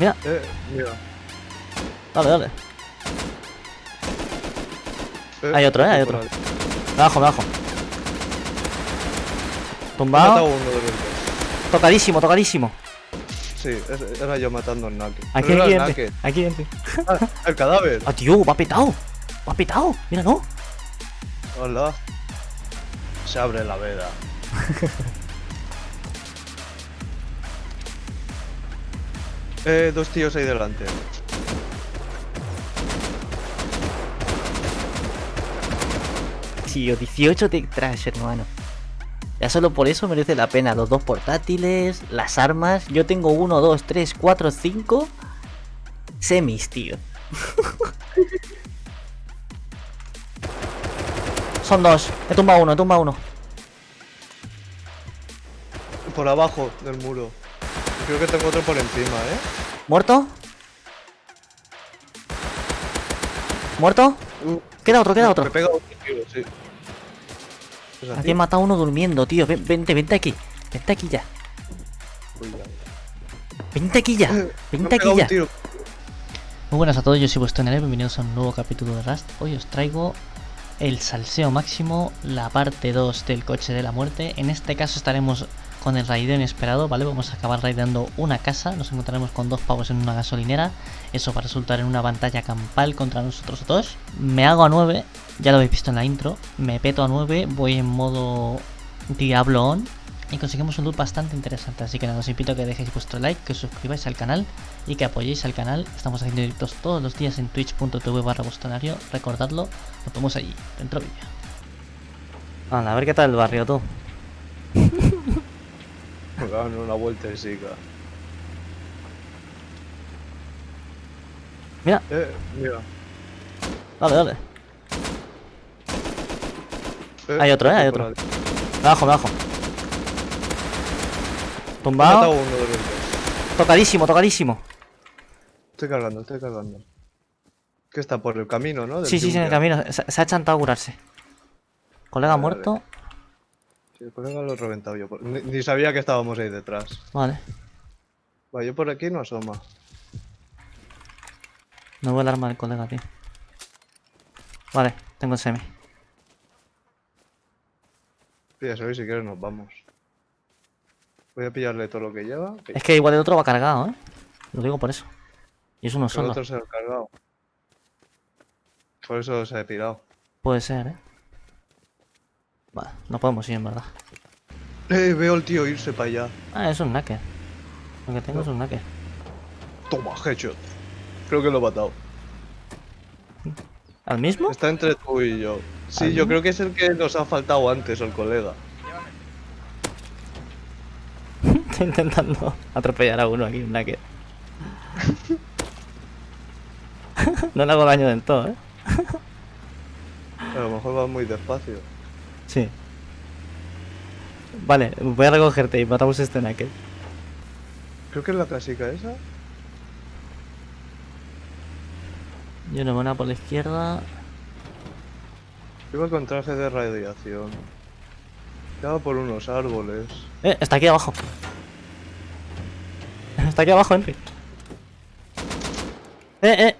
Mira, Eh, mira. dale, dale. Eh, Hay otro, eh, hay otro. Me bajo, me bajo. Tumbado. uno de. Tocadísimo, tocadísimo. Sí, era yo matando al Nake. Aquí hay gente. Aquí gente. Ah, el cadáver. Ah, tío, va petado. Va petado. Mira, no. Hola. Se abre la veda. eh, dos tíos ahí delante. Tío, 18 de trash, hermano. Ya solo por eso merece la pena. Los dos portátiles, las armas. Yo tengo 1, 2, 3, 4, 5 semis, tío. Son dos. He tumbado uno, he tumbado uno. Por abajo del muro. Creo que tengo otro por encima, ¿eh? ¿Muerto? ¿Muerto? Uh, Queda otro, queda Me otro. pega otro tiro, sí. ¿Es así? Aquí he matado a uno durmiendo, tío. Ven- Vente, vente aquí. Vente aquí ya. Vente aquí ya. Me Vente aquí un ya. Muy buenas a todos, yo soy vuestro Nere, bienvenidos a un nuevo capítulo de Rust. Hoy os traigo el salseo máximo, la parte 2 del coche de la muerte. En este caso estaremos con el raideo inesperado, ¿vale? Vamos a acabar raideando una casa, nos encontraremos con dos pavos en una gasolinera. Eso va a resultar en una pantalla campal contra nosotros dos. Me hago a 9, ya lo habéis visto en la intro. Me peto a 9, voy en modo Diablo on. Y conseguimos un loot bastante interesante, así que nada, os invito a que dejéis vuestro like, que os suscribáis al canal y que apoyéis al canal. Estamos haciendo directos todos los días en twitch.tv barra bostonario. Recordadlo, nos vemos allí, dentro vídeo. a ver qué tal el barrio tú. Me dan una vuelta y siga. Mira, Eh, mira. dale, dale. Eh, Hay otro, eh, hay otro. bajo, me bajo. Tumbado. uno de los dos. Tocadísimo, tocadísimo. Estoy cargando, estoy cargando. Que está por el camino, ¿no? Del Sí, sí, sí, en el camino. Se, se ha chantado a curarse. Colega Vale, vale. Sí, el colega lo he reventado yo. por- Ni, ni sabía que estábamos ahí detrás. Vale. Va, yo por aquí no asoma. No veo el arma del colega, tío. Vale, tengo el semi. Píllase hoy si quieres nos vamos. Voy a pillarle todo lo que lleva. Que Es que igual el otro va cargado, ¿eh? Lo digo por eso. Y es uno el solo. otro se lo ha cargado. Por eso se ha pirado. Puede ser, ¿eh? Vale, no podemos ir en verdad. Eh, veo al tío irse para allá. Ah, es un knacker. Lo que tengo es un knacker. Toma, headshot. Creo que lo he matado. ¿Al mismo? Está entre tú y yo. Sí, ¿Al yo mismo? creo que es el que nos ha faltado antes, el colega. Estoy intentando atropellar a uno aquí, un knacker. no le hago daño del todo, ¿eh? A lo mejor va muy despacio. Sí. Vale, voy a recogerte y matamos a este knacker. Creo que es la clásica esa. Yo no una por la izquierda. Iba con traje de radiación. Estaba por unos árboles. Eh, está aquí abajo. Está aquí abajo, Henry. Eh, eh.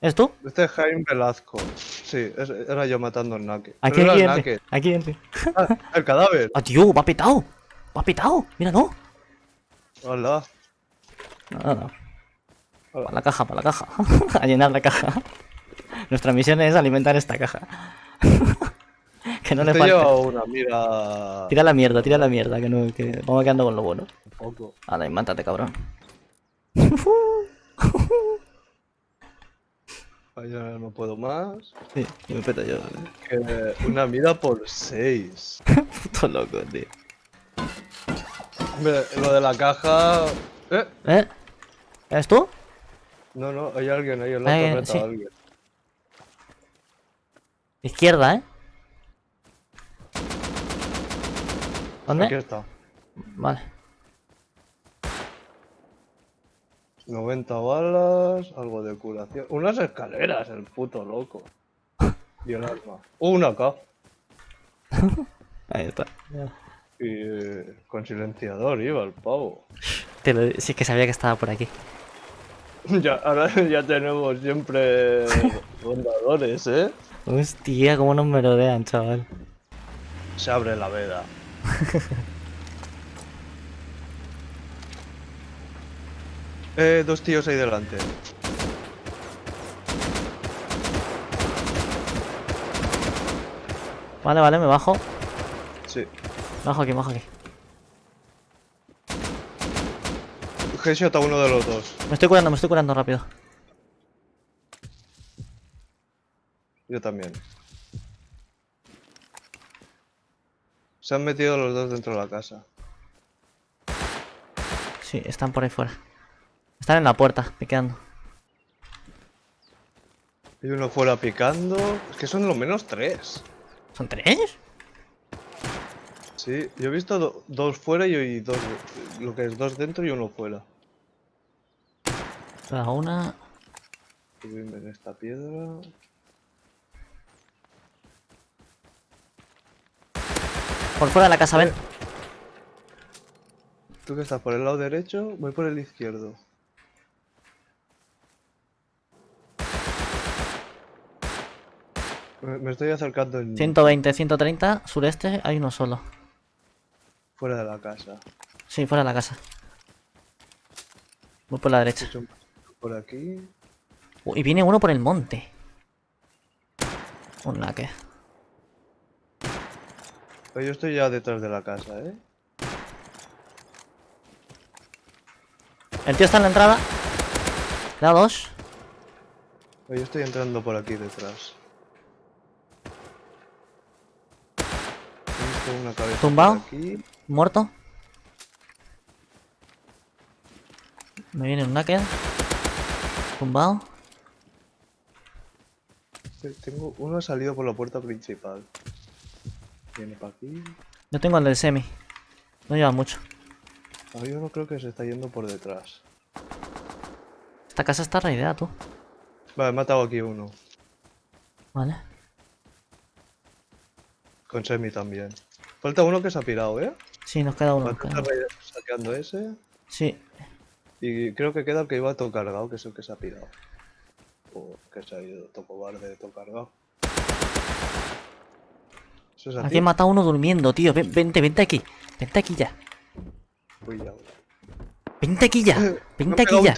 ¿Es tú? Este es Jaime Velasco. Sí, era yo matando al Nake. Aquí, aquí, el. Nake. Aquí, Henry. Ah, el cadáver. Ah, tío, va petado. Va petado. Mira, no. Hola. No, no, no. Hola. Para la caja, para la caja. a llenar la caja. Nuestra misión es alimentar esta caja. que no le Te falte. una mira. Tira la mierda, tira la mierda, que, no, que vamos quedando con lo bueno. Un poco. Mátate, cabrón. Ya no puedo más. Sí, me peto yo. Que una mira por seis. Puto loco, tío. Hombre, lo de la caja. Eh. ¿Eh? ¿Eres tú? No, no, hay alguien ahí en la torreta. sí. Alguien. Izquierda, ¿eh? ¿Dónde? Aquí está. Vale. 90 balas, algo de curación. Unas escaleras, el puto loco. Y el arma. Una acá. Ahí está. Y eh, con silenciador iba el pavo. Te lo... Sí, que sabía que estaba por aquí. Ya, ahora ya tenemos siempre rondadores, ¿eh? Hostia, cómo nos merodean, chaval. Se abre la veda. eh, dos tíos ahí delante. Vale, vale, me bajo. Sí. Bajo aquí, bajo aquí. Headshot a uno de los dos. Me estoy curando, me estoy curando rápido. Yo también. Se han metido los dos dentro de la casa. Sí, están por ahí fuera. Están en la puerta, piqueando. Y uno fuera picando. Es que son lo menos tres. ¿Son tres? Sí, yo he visto do- dos fuera y, y dos. Lo que es dos dentro y uno fuera. La una. Subirme en esta piedra. Por fuera de la casa, ven. Tú que estás por el lado derecho, voy por el izquierdo. Me, me estoy acercando en, 120, 130, sureste, hay uno solo. fuera de la casa. Sí, fuera de la casa. Voy por la derecha. Por aquí. Uh, y viene uno por el monte. Un laque. Pero yo estoy ya detrás de la casa, ¿eh? El tío está en la entrada. Le da dos. Yo estoy entrando por aquí detrás. Una cabeza ¿Tumbado? aquí. Muerto. Me viene un naked. Tumbado. Tengo uno ha salido por la puerta principal. Viene para aquí. Yo tengo el del semi. No lleva mucho. Hay uno creo que se está yendo por detrás. Esta casa está raideada, tú. Vale, he matado aquí uno. Vale. Con semi también. Falta uno que se ha pirado, ¿eh? Sí, nos queda uno. Falta queda saqueando ese. Sí. Y creo que queda el que iba todo cargado, que es el que se ha pirado. O que se ha ido todo cobarde, todo cargado. Eso es a Aquí he matado a uno durmiendo, tío. Ven- vente, vente aquí. Vente aquí ya. Uy, ya. Vente aquí ya. Vente aquí ya.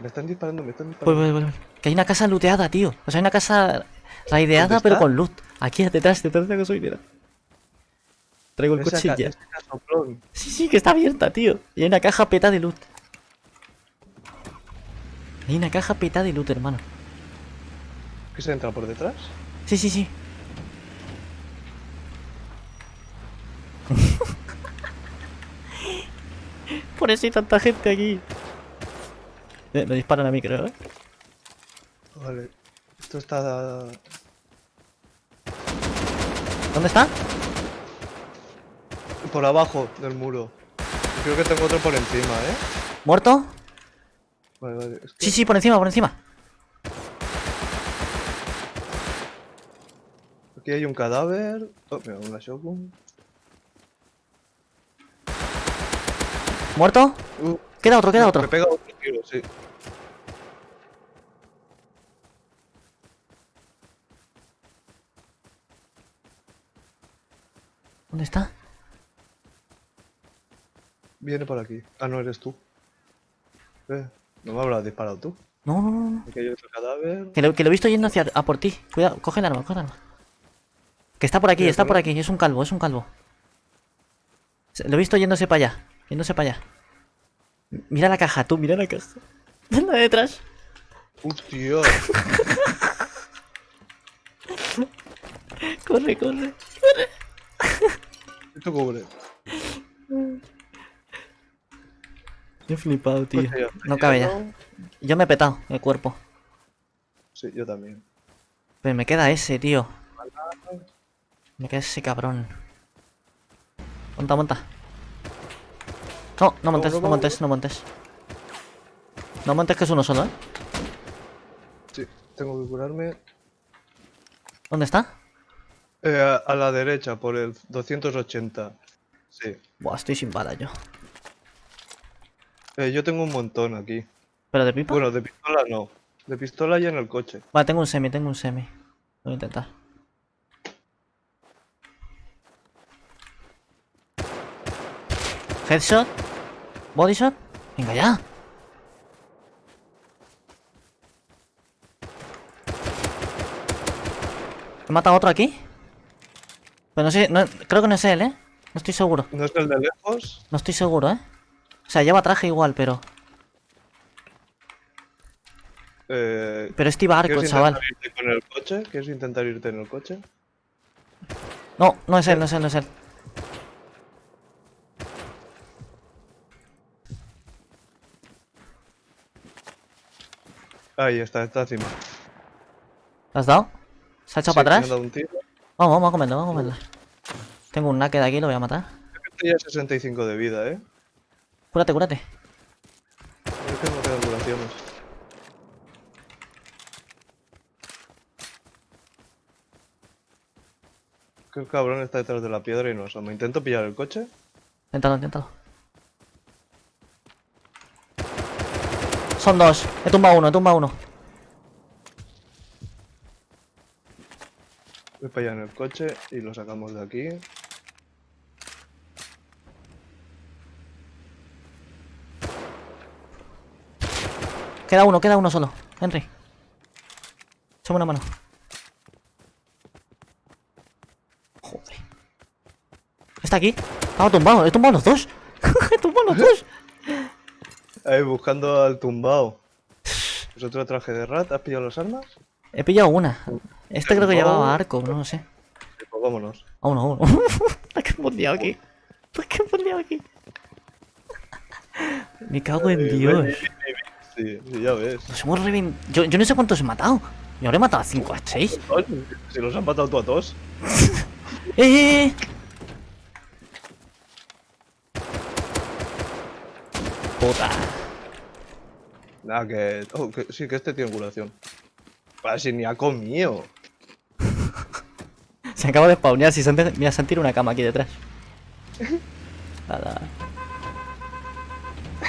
Me están disparando, me están Voy, disparando. voy, voy, voy. Que hay una casa looteada, tío. O sea, hay una casa raideada, ¿Dónde pero con loot. Aquí detrás, detrás de la gasolinera. Traigo el ese casoplón. Sí, sí, que está abierta, tío. Y hay una caja peta de loot. Hay una caja peta de loot, hermano. ¿Qué se entra por detrás? Sí, sí, sí. Por eso hay tanta gente aquí. Eh, Me disparan a mí, creo, ¿eh? Vale. Esto está. ¿Dónde está? Por abajo del muro. Creo que tengo otro por encima, ¿eh? ¿Muerto? Vale, vale. es que- Sí, sí, por encima, por encima. Aquí hay un cadáver. Oh, mira, una shotgun. ¿Muerto? Uh, Queda otro, queda otro. Me pega otro tiro, sí. ¿Dónde está? Viene por aquí. Ah, no eres tú. Eh, no me habrás disparado tú. No, no, no, no. Aquí hay otro cadáver. Que lo, que lo he visto yendo hacia a por ti. Cuidado, coge el arma, coge el arma. Que está por aquí, está por aquí. Es un calvo, es un calvo. Lo he visto yéndose para allá. Yéndose para allá. Mira la caja, tú, mira la caja. La de detrás. Hostia. Corre, corre. Esto cubre. He flipado, tío. Hostia, No cabe ya. ¿no? Yo me he petado el cuerpo. Sí, yo también. Pero me queda ese, tío. Me queda ese cabrón. Monta, monta. No, no montes, no, no no, montes, no montes. No montes que es uno solo, ¿eh? Sí, tengo que curarme. ¿Dónde está? Eh, a, a la derecha, por el 280. Sí. Buah, estoy sin bala yo. Eh, yo tengo un montón aquí. ¿Pero de pipa? Bueno, de pistola no. De pistola y en el coche. Vale, tengo un semi, tengo un semi. Voy a intentar. Headshot. Body shot. Venga ya. ¿He matado a otro aquí? Pero no sé, no- creo que no es él, ¿eh? No estoy seguro. ¿No es el de lejos? No estoy seguro, ¿eh? O sea, lleva traje igual, pero... Eh, Pero es tibarco, ¿Quieres chaval. irte con el coche? ¿Quieres intentar irte en el coche? No, no es él, no es él, no es él. Ahí está, está encima. ¿Lo has dado? ¿Se ha echado Sí, para atrás? Vamos, vamos a comerlo, vamos a comerlo. Tengo un naked aquí, lo voy a matar. Este ya 65 de vida, ¿eh? Cúrate, cúrate. Es que no quedan duraciones. Que el cabrón está detrás de la piedra y no asoma. Intento pillar el coche. Inténtalo, inténtalo. Son dos. He tumbado uno, he tumbado uno. Voy para allá en el coche y lo sacamos de aquí. Queda uno, queda uno solo. Henry. Échame una mano. Joder. Está aquí. Estaba tumbado. He tumbado los dos. he tumbado los dos. Ahí buscando al tumbao. ¿Es otro traje de rat? ¿Has pillado las armas? He pillado una. Este creo que tumbado? llevaba arco, no lo sé. Pues vámonos. A uno, a uno. ¿Qué he fundido aquí? ¿Qué he fundido aquí? Me cago en Eh, Dios. Sí, ya ves. Nos hemos revin... yo, yo no sé cuántos he matado. Yo habré matado a 5 a 6. Coño, Si los han matado tú a todos. ¡Eh, eh, eh! Puta. Nada, que... oh, que- Sí, que este tiene curación. Para si ni ha comido. Se acaba de spawnear. Si se han, mira, se han tirado una cama aquí detrás. Nada.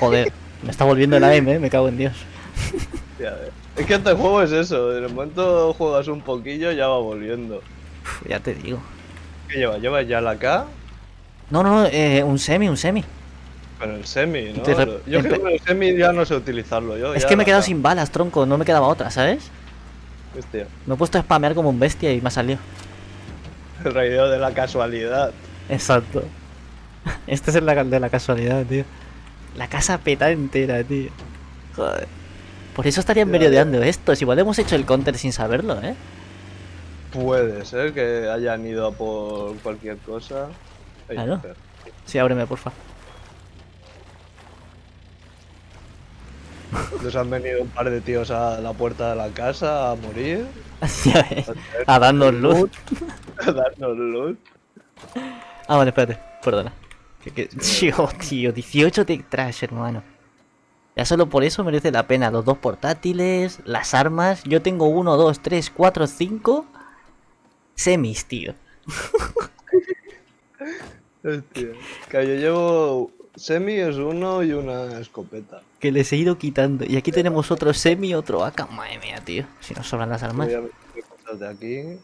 Joder. Me está volviendo el AM, eh. Me cago en Dios. Ya ves. Es que este juego es eso. En el momento juegas un poquillo, ya va volviendo. Uf, ya te digo. ¿Qué lleva? ¿Lleva ya la K? No, no, eh, un semi, un semi. Con el semi, ¿no? Re- Yo es que el semi ya no sé utilizarlo. Yo Es ya que me he la quedado K. sin balas, tronco. No me quedaba otra, ¿sabes? Hostia, Me he puesto a spamear como un bestia y me ha salido. el raideo de la casualidad. Exacto. Este es el la- de la casualidad, tío. La casa peta entera, tío. Joder. Por eso estarían merodeando estos. Igual hemos hecho el counter sin saberlo, ¿eh? Puede ser que hayan ido a por cualquier cosa. Claro. espera. Sí, ábreme, porfa. Les han venido un par de tíos a la puerta de la casa a morir. Ya ves. A darnos luz. A darnos luz. Ah, vale, espérate. Perdona. Que- que- Tío, tío, 18 de trash, hermano. Ya solo por eso merece la pena. Los dos portátiles, las armas. Yo tengo 1, 2, 3, 4, 5 semis, tío. Hostia. Que yo llevo semi es uno y una escopeta. Que les he ido quitando. Y aquí tenemos otro semi y otro AK. Madre mía, tío. Si nos sobran las armas. Voy a de aquí.